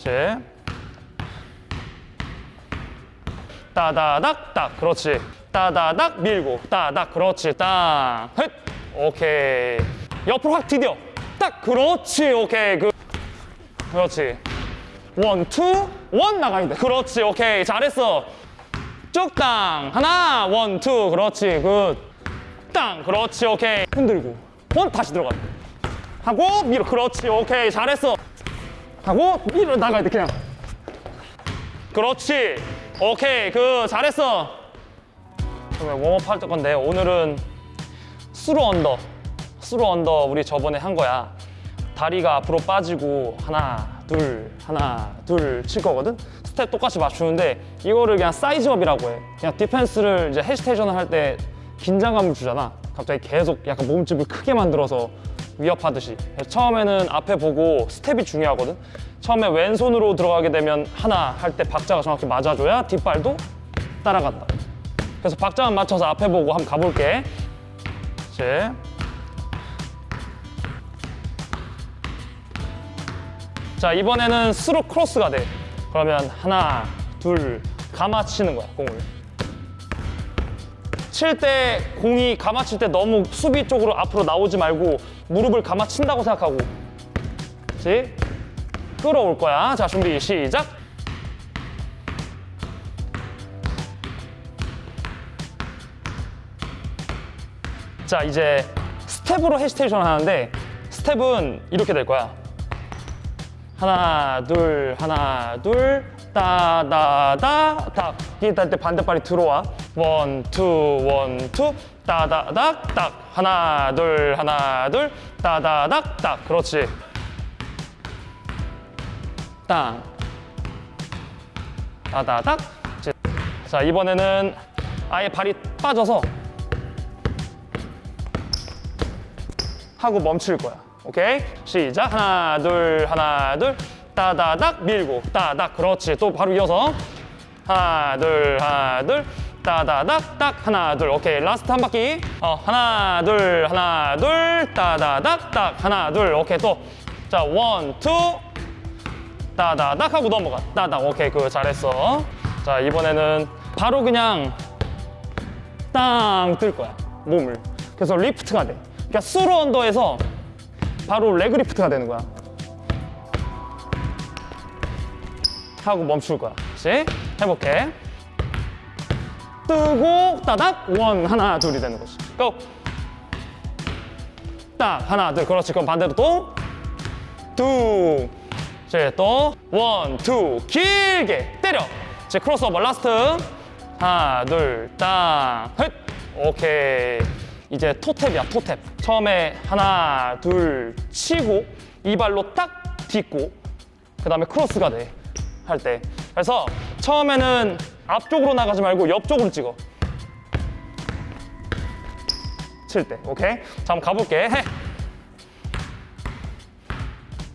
그렇지. 따다닥 딱 그렇지. 따다닥 밀고 따닥 그렇지. 땅. 헷. 오케이. 옆으로 확 디뎌. 딱 그렇지. 오케이. 그 그렇지. one, two, one 나가야 돼. 그렇지. 오케이. 잘했어. 쭉 땅. 하나, one, two. 그렇지. good. 땅. 그렇지. 오케이. 흔들고. one 다시 들어가. 하고 밀어. 그렇지. 오케이. 잘했어. 하고 밀어 나가야 돼. 그냥. 그렇지. 오케이. 그 잘했어. 그러면 warm-up 할 건데 오늘은 through under. through under 우리 저번에 한 거야. 다리가 앞으로 빠지고 하나, 둘, 하나, 둘 칠 거거든. 스텝 똑같이 맞추는데 이거를 그냥 size-up이라고 해. 그냥 디펜스를 이제 hesitation을 할 때 긴장감을 주잖아. 갑자기 계속 약간 몸집을 크게 만들어서 위협하듯이. 처음에는 앞에 보고 스텝이 중요하거든. 처음에 왼손으로 들어가게 되면 하나 할 때 박자가 정확히 맞아줘야 뒷발도 따라간다. 그래서 박자만 맞춰서 앞에 보고 한번 가볼게. 그렇지. 자 이번에는 through cross가 돼 그러면 하나 둘 감아 치는 거야 공을 칠 때 공이 감아 칠 때 너무 수비 쪽으로 앞으로 나오지 말고 무릎을 감아 친다고 생각하고. 그렇지 끌어올 거야. 자 준비 시작. 자 이제 스텝으로 hesitation 하는데 스텝은 이렇게 될 거야. 하나 둘 하나 둘 따다다 딱 기타 때 반대발이 들어와. 원투 원투 따다닥 딱 하나 둘 하나 둘 따다닥 딱 그렇지 땅 따다닥 자 이번에는 아예 발이 빠져서 하고 멈출 거야. 오케이? 시작. 하나, 둘, 하나, 둘. 따다닥 밀고 따닥 그렇지. 또 바로 이어서 하나, 둘, 하나, 둘. 따다닥 딱 하나, 둘. 오케이. last 한 바퀴. 어, 하나, 둘, 하나, 둘. 따다닥 딱 하나, 둘. 오케이. 또. 자, one, two. 따다닥 하고 넘어가. 따닥. 오케이. 그거 잘했어. 자, 이번에는 바로 그냥 땅 뜰 거야. 몸을. 그래서 lift가 돼. 그러니까 스루 언더에서 바로 leg lift가 되는 거야. 하고 멈출 거야. 그렇지? 해볼게. 뜨고 따닥 one 하나 둘이 되는 거지. go. 딱 하나 둘 그렇지. 그럼 반대로 또 두. 이제 또 one two 길게 때려. 이제 crossover last 하나 둘 땅 헷. 오케이. 이제 toe tap이야 toe tap 처음에 하나 둘 치고 이 발로 딱 딛고 그 다음에 cross가 돼 할 때 그래서 처음에는 앞쪽으로 나가지 말고 옆쪽으로 찍어. 칠 때 오케이? 자 한번 가볼게. 해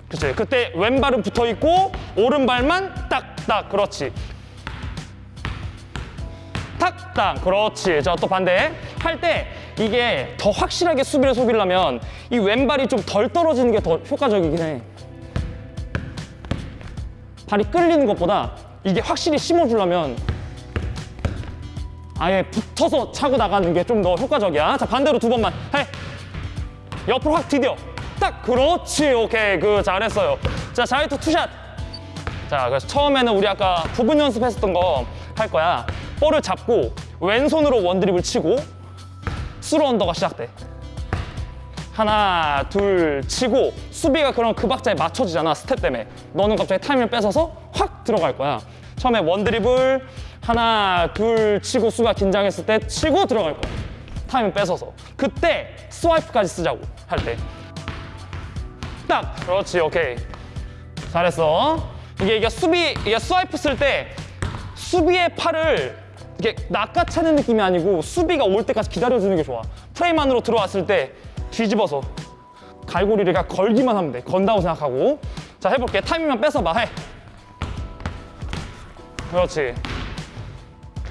그치 그때 왼발은 붙어 있고 오른발만 딱딱 그렇지. 탁딱 그렇지. 자 또 반대. 할 때 이게 더 확실하게 수비를 속이려면 이 왼발이 좀 덜 떨어지는 게 더 효과적이긴 해. 발이 끌리는 것보다 이게 확실히 심어주려면 아예 붙어서 차고 나가는 게 좀 더 효과적이야. 자 반대로 두 번만. 해 옆으로 확 디뎌 딱 그렇지. 오케이. 그 잘했어요. 자 자이트 투샷. 자 그래서 처음에는 우리 아까 부분 연습했었던 거 할 거야. 볼을 잡고 왼손으로 one 드립을 치고 스루 언더가 시작돼. 하나 둘 치고 수비가 그럼 그 박자에 맞춰지잖아 스텝 때문에. 너는 갑자기 타이밍을 뺏어서 확 들어갈 거야. 처음에 one 드립을 하나 둘 치고 수비가 긴장했을 때 치고 들어갈 거야. 타이밍 뺏어서. 그때 스와이프까지 쓰자고 할 때. 딱! 그렇지 오케이. 잘했어. 이게 이게 수비 이게 스와이프 쓸 때 수비의 팔을 이렇게 낚아채는 느낌이 아니고 수비가 올 때까지 기다려주는 게 좋아. 프레임 안으로 들어왔을 때 뒤집어서 갈고리를 그냥 걸기만 하면 돼. 건다고 생각하고. 자 해볼게. 타이밍만 뺏어봐. 해. 그렇지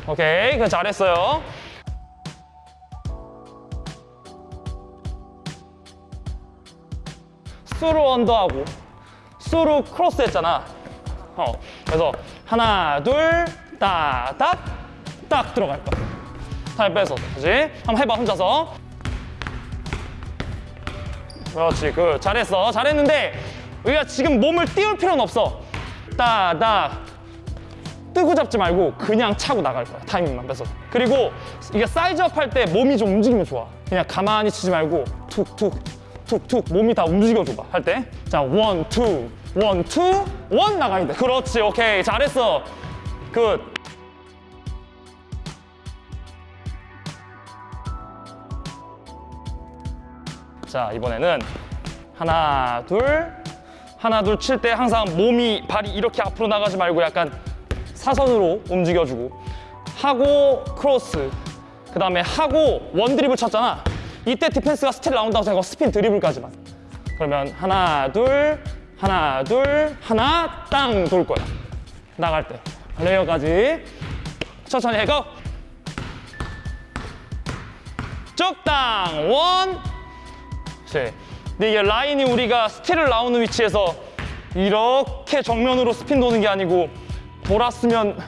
오케이 그 잘했어요 수루 언더하고 수루 크로스 했잖아 어. 그래서 하나, 둘, 따닥, 딱 들어갈 거야. 빼서. 그지? 한번 해봐, 혼자서. 그렇지, 그 잘했어. 잘했는데 우리가 지금 몸을 띄울 필요는 없어. 따닥. 뜨고 잡지 말고 그냥 차고 나갈 거야. 타이밍만 뺏어. 그리고 이게 size-up 할 때 몸이 좀 움직이면 좋아. 그냥 가만히 치지 말고 툭툭 툭툭 몸이 다 움직여줘봐 할 때. 자, one, two, one, two, one 나가야 돼. 그렇지, 오케이. 잘했어. good. 자, 이번에는 하나, 둘, 하나, 둘 칠 때 항상 몸이, 발이 이렇게 앞으로 나가지 말고 약간 사선으로 움직여주고 하고 cross 그 다음에 하고 one 드리블 쳤잖아. 이때 디펜스가 스틸 나온다고 생각하고 스핀 드리블까지만. 그러면 하나 둘 하나 둘 하나 땅 돌 거야. 나갈 때. 레이업까지. 천천히 하고 쭉 땅. one. 근데 이게 라인이 우리가 스틸을 나오는 위치에서 이렇게 정면으로 스핀 도는 게 아니고 돌았으면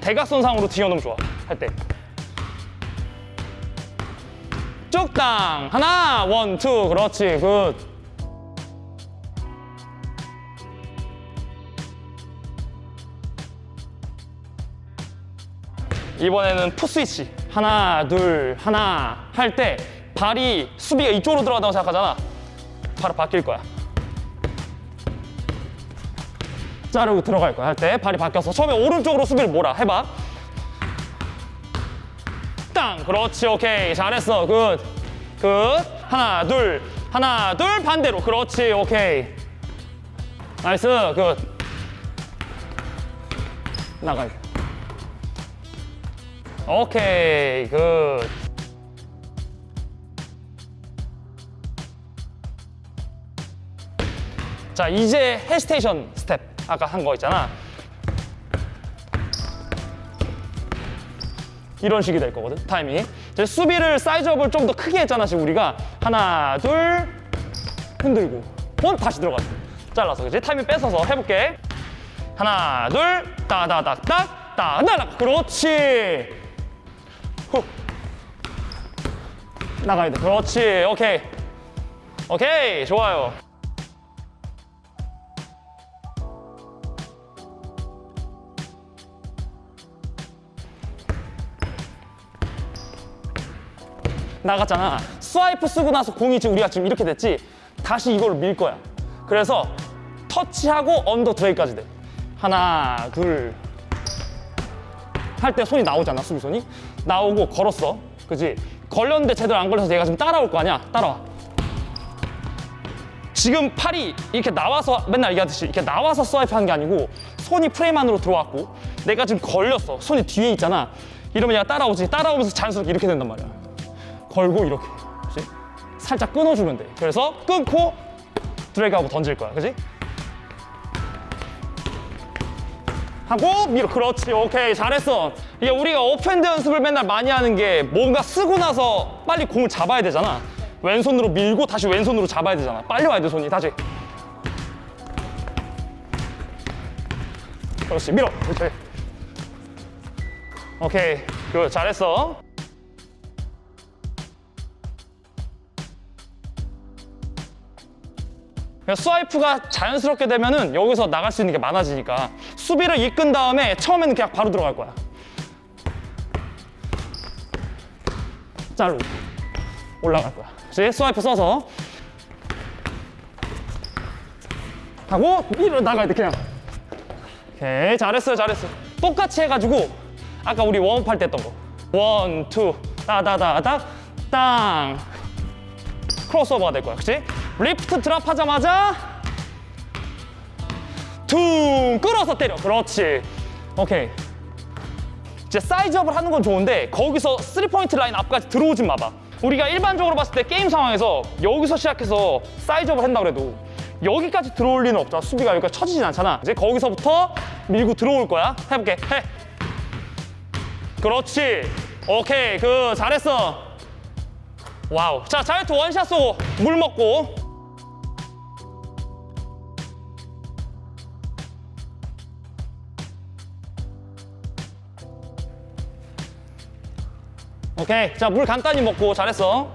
대각선상으로 튀어나오면 좋아. 할 때. 쭉 땅 하나 one two. 그렇지. good. 이번에는 foot switch. 하나 둘 하나. 할 때 발이 수비가 이쪽으로 들어간다고 생각하잖아. 바로 바뀔 거야 자르고 들어갈 거야. 할 때 발이 바뀌어서 처음에 오른쪽으로 수비를 몰아. 해봐. 땅. 그렇지 오케이. 잘했어. good good. 하나 둘. 하나 둘 반대로. 그렇지 오케이. nice. good. 나가요 오케이. good. 자 이제 hesitation 스텝 아까 한 거 있잖아. 이런 식이 될 거거든 타이밍이. 이제 수비를 size-up을 좀 더 크게 했잖아 지금 우리가. 하나 둘 흔들고. one 다시 들어가 잘라서 그지 타이밍 뺏어서 해볼게. 하나 둘 따다닥닥 따다닥 그렇지. 후. 나가야 돼. 그렇지. 오케이. 오케이. 좋아요 나갔잖아. 스와이프 쓰고 나서 공이 지금 우리가 지금 이렇게 됐지. 다시 이걸로 밀 거야. 그래서 터치하고 under drag까지 돼. 하나, 둘. 할 때 손이 나오잖아, 수비손이. 나오고 걸었어. 그지? 걸렸는데 제대로 안 걸려서 얘가 지금 따라올 거 아니야. 따라와. 지금 팔이 이렇게 나와서 맨날 얘기하듯이 이렇게 나와서 swipe 한게 아니고 손이 프레임 안으로 들어왔고 내가 지금 걸렸어. 손이 뒤에 있잖아. 이러면 얘가 따라오지. 따라오면서 자연스럽게 이렇게 된단 말이야. 걸고 이렇게 그치? 살짝 끊어주면 돼. 그래서 끊고 드래그하고 던질 거야. 그지? 하고 밀어 그렇지. 오케이. 잘했어. 이게 우리가 오펜드 연습을 맨날 많이 하는 게 뭔가 쓰고 나서 빨리 공을 잡아야 되잖아. 왼손으로 밀고 다시 왼손으로 잡아야 되잖아. 빨리 와야 돼 손이. 다시. 그렇지. 밀어. 그렇지. 오케이. 그 잘했어 스와이프가 자연스럽게 되면은 여기서 나갈 수 있는 게 많아지니까 수비를 이끈 다음에 처음에는 그냥 바로 들어갈 거야. 자르고 올라갈 거야. 그치? 스와이프 써서 하고 밀어 나가야 돼 그냥. 오케이 잘했어요 잘했어. 똑같이 해가지고 아까 우리 warm up 할 때 했던 거. one, two, 따다다닥, 땅. 크로스오버가 될 거야, 그치? lift drop 하자마자 퉁 끌어서 때려. 그렇지. 오케이. 이제 size up을 하는 건 좋은데 거기서 3포인트 라인 앞까지 들어오진 마봐. 우리가 일반적으로 봤을 때 게임 상황에서 여기서 시작해서 size up을 한다 그래도 여기까지 들어올 리는 없잖아. 수비가 여기까지 쳐지진 않잖아. 이제 거기서부터 밀고 들어올 거야. 해볼게. 해. 그렇지. 오케이. 그 잘했어. wow. 자 자이트 원샷 쏘고 물 먹고 오케이. 자, 물 간단히 먹고 잘했어.